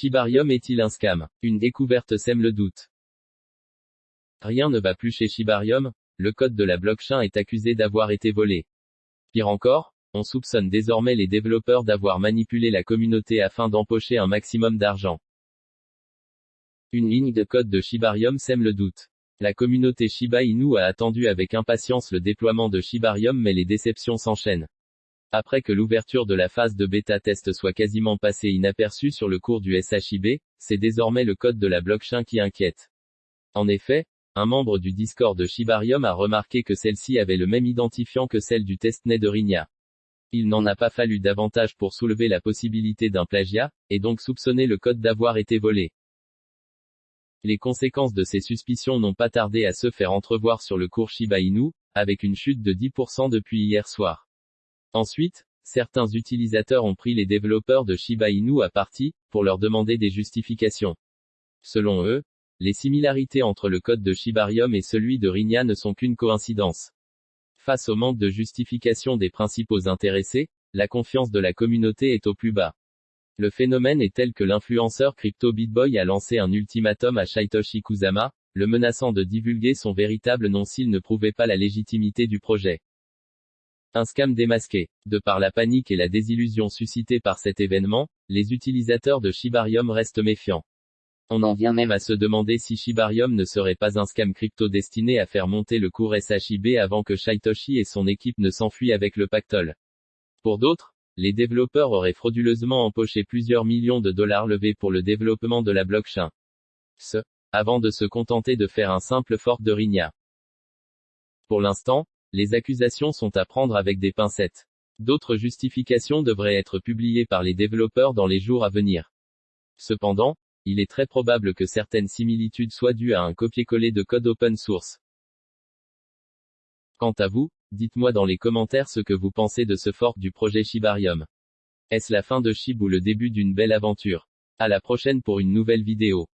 Shibarium est-il un scam? Une découverte sème le doute. Rien ne va plus chez Shibarium, le code de la blockchain est accusé d'avoir été volé. Pire encore, on soupçonne désormais les développeurs d'avoir manipulé la communauté afin d'empocher un maximum d'argent. Une ligne de code de Shibarium sème le doute. La communauté Shiba Inu a attendu avec impatience le déploiement de Shibarium mais les déceptions s'enchaînent. Après que l'ouverture de la phase de bêta test soit quasiment passée inaperçue sur le cours du SHIB, c'est désormais le code de la blockchain qui inquiète. En effet, un membre du Discord de Shibarium a remarqué que celle-ci avait le même identifiant que celle du testnet de Rigna. Il n'en a pas fallu davantage pour soulever la possibilité d'un plagiat, et donc soupçonner le code d'avoir été volé. Les conséquences de ces suspicions n'ont pas tardé à se faire entrevoir sur le cours Shiba Inu, avec une chute de 10% depuis hier soir. Ensuite, certains utilisateurs ont pris les développeurs de Shiba Inu à partie, pour leur demander des justifications. Selon eux, les similarités entre le code de Shibarium et celui de Rigna ne sont qu'une coïncidence. Face au manque de justification des principaux intéressés, la confiance de la communauté est au plus bas. Le phénomène est tel que l'influenceur Crypto BitBoy a lancé un ultimatum à Shaitoshi Kusama, le menaçant de divulguer son véritable nom s'il ne prouvait pas la légitimité du projet. Un scam démasqué. De par la panique et la désillusion suscitée par cet événement, les utilisateurs de Shibarium restent méfiants. On en vient même à se demander si Shibarium ne serait pas un scam crypto destiné à faire monter le cours SHIB avant que Shaitoshi et son équipe ne s'enfuient avec le pactole. Pour d'autres, les développeurs auraient frauduleusement empoché plusieurs millions de dollars levés pour le développement de la blockchain. Ce, avant de se contenter de faire un simple fork de Rigna. Pour l'instant, les accusations sont à prendre avec des pincettes. D'autres justifications devraient être publiées par les développeurs dans les jours à venir. Cependant, il est très probable que certaines similitudes soient dues à un copier-coller de code open source. Quant à vous, dites-moi dans les commentaires ce que vous pensez de ce fork du projet Shibarium. Est-ce la fin de Shib ou le début d'une belle aventure? À la prochaine pour une nouvelle vidéo.